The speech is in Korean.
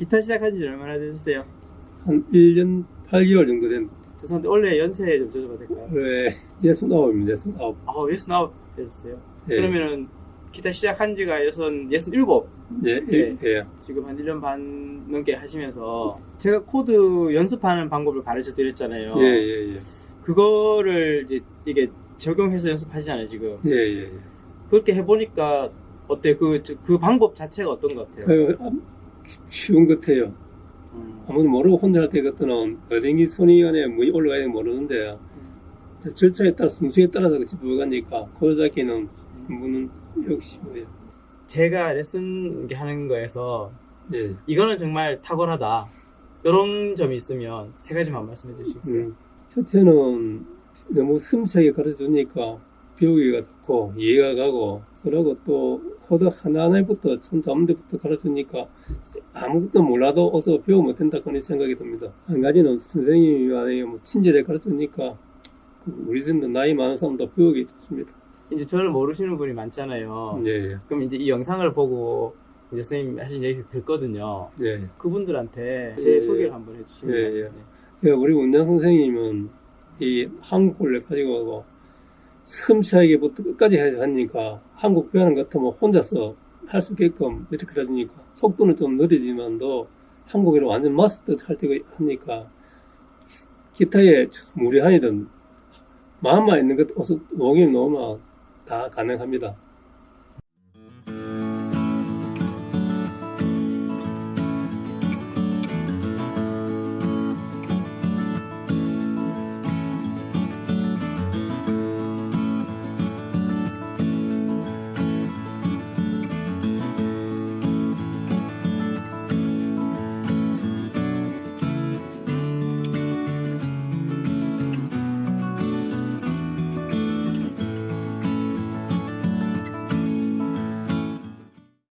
기타 시작한 지 얼마나 되셨어요? 한 1년 8개월 정도 된 죄송한데 원래 연세 좀 여쭤봐도 될까요? 올해 69입니다. 69. 아, 예순아홉 되셨어요? 예. 그러면은 기타 시작한 지가 여섯, 예순 일곱 예, 예. 예. 지금 한 1년 반 넘게 하시면서 제가 코드 연습하는 방법을 가르쳐 드렸잖아요. 예, 예, 예. 그거를 이제 이게 적용해서 연습하시잖아요, 지금. 예, 예, 예. 그렇게 해보니까 어때? 그, 저- 그 방법 자체가 어떤 것 같아요? 그, 아, 쉬운 것 같아요. 음, 아무도 모르고 혼자 할 때 같은 어딘기 손이 안에 뭐이 올라가야 모르는데 절차에 따라 순수에 따라서 같이 부어가니까 고르잡기는 분은 역시 뭐예요. 제가 레슨 하는 거에서 예. 이거는 정말 탁월하다. 이런 점이 있으면 세 가지만 말씀해 주시겠어요? 음. 첫째는 너무 섬세하게 가르쳐 주니까 배우기가 좋고 이해가 가고 그리고 또 코드 하나하나부터 손 잡는 데부터 가르쳐 주니까 아무것도 몰라도 어서 배우면 된다 그런 생각이 듭니다. 한 가지는 선생님이. 뭐 친절하게 가르쳐 주니까 그 우리 정도 나이 많은 사람도 배우기 좋습니다. 이제 저를 모르시는 분이 많잖아요. 예, 그럼 이제 이 영상을 보고 이제 선생님 하신 얘기 듣거든요. 예. 예. 그분들한테 제 예, 소개를 예. 한번 해주시면 예, 예. 예, 우리 원장 선생님은 이 한국을 가지고 섬세하게부터 끝까지 해야 하니까 한국 배우는 것 같으면 혼자서 할 수 있게끔 이렇게 해주니까 속도는 좀 느리지만도 한국어를 완전 마스터 할 때가 하니까 기타에 무리하이든 마음만 있는 것 녹임 놓으면 다 가능합니다.